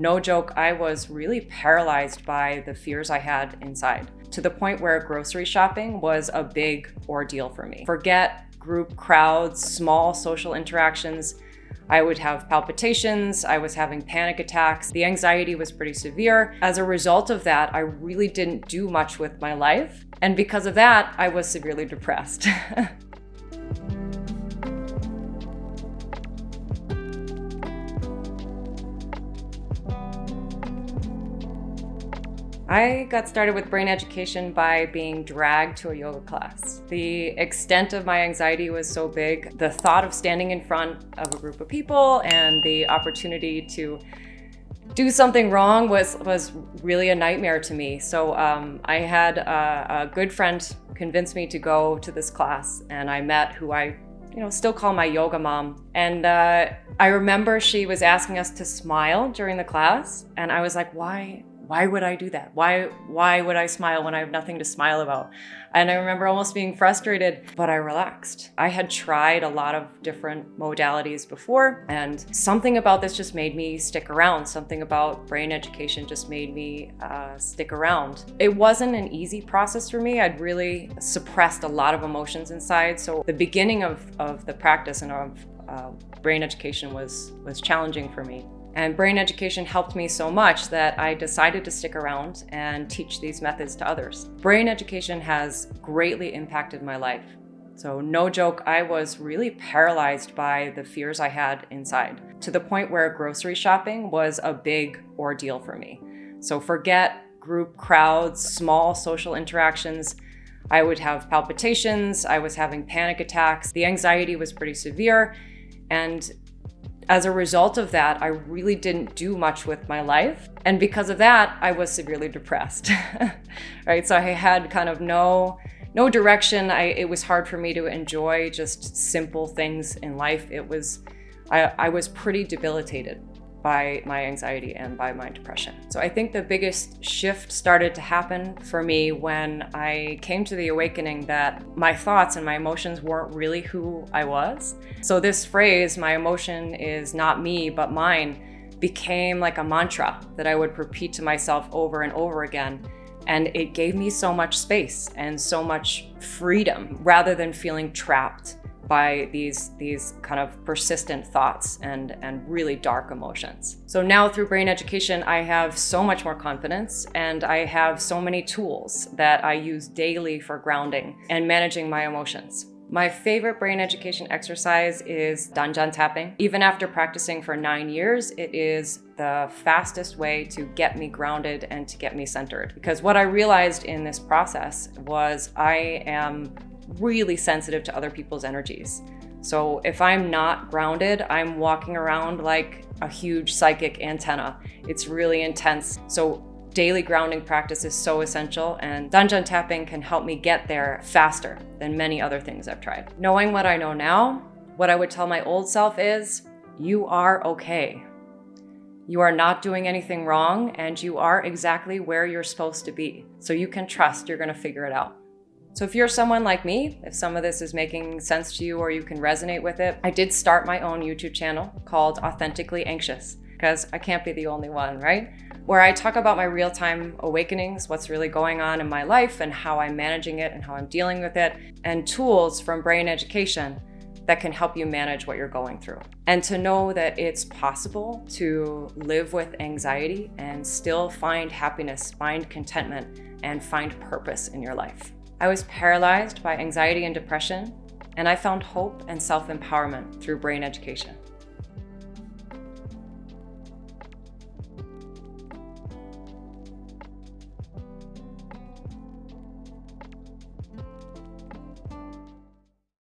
No joke, I was really paralyzed by the fears I had inside to the point where grocery shopping was a big ordeal for me. Forget group crowds, small social interactions. I would have palpitations, I was having panic attacks, the anxiety was pretty severe. As a result of that, I really didn't do much with my life. And because of that, I was severely depressed. I got started with brain education by being dragged to a yoga class. The extent of my anxiety was so big. The thought of standing in front of a group of people and the opportunity to do something wrong was, was really a nightmare to me. So um, I had a, a good friend convince me to go to this class and I met who I you know, still call my yoga mom. And uh, I remember she was asking us to smile during the class. And I was like, why, why would I do that? Why, why would I smile when I have nothing to smile about? And I remember almost being frustrated, but I relaxed. I had tried a lot of different modalities before, and something about this just made me stick around. Something about brain education just made me uh, stick around. It wasn't an easy process for me. I'd really suppressed a lot of emotions inside. So the beginning of, of the practice and of uh, brain education was, was challenging for me. And brain education helped me so much that I decided to stick around and teach these methods to others. Brain education has greatly impacted my life. So no joke, I was really paralyzed by the fears I had inside to the point where grocery shopping was a big ordeal for me. So forget group crowds, small social interactions. I would have palpitations, I was having panic attacks, the anxiety was pretty severe, and as a result of that, I really didn't do much with my life. And because of that, I was severely depressed, right? So I had kind of no, no direction. I, it was hard for me to enjoy just simple things in life. It was, I, I was pretty debilitated by my anxiety and by my depression. So I think the biggest shift started to happen for me when I came to the awakening that my thoughts and my emotions weren't really who I was. So this phrase, my emotion is not me, but mine, became like a mantra that I would repeat to myself over and over again. And it gave me so much space and so much freedom rather than feeling trapped by these, these kind of persistent thoughts and, and really dark emotions. So now through brain education, I have so much more confidence and I have so many tools that I use daily for grounding and managing my emotions. My favorite brain education exercise is Dahnjon tapping. Even after practicing for nine years, it is the fastest way to get me grounded and to get me centered. Because what I realized in this process was I am really sensitive to other people's energies. So if I'm not grounded, I'm walking around like a huge psychic antenna. It's really intense. So daily grounding practice is so essential and Dahnjon tapping can help me get there faster than many other things I've tried. Knowing what I know now, what I would tell my old self is, you are okay. You are not doing anything wrong and you are exactly where you're supposed to be. So you can trust you're gonna figure it out. So if you're someone like me, if some of this is making sense to you or you can resonate with it, I did start my own YouTube channel called Authentically Anxious because I can't be the only one, right? Where I talk about my real-time awakenings, what's really going on in my life and how I'm managing it and how I'm dealing with it, and tools from brain education that can help you manage what you're going through. And to know that it's possible to live with anxiety and still find happiness, find contentment, and find purpose in your life. I was paralyzed by anxiety and depression, and I found hope and self-empowerment through brain education.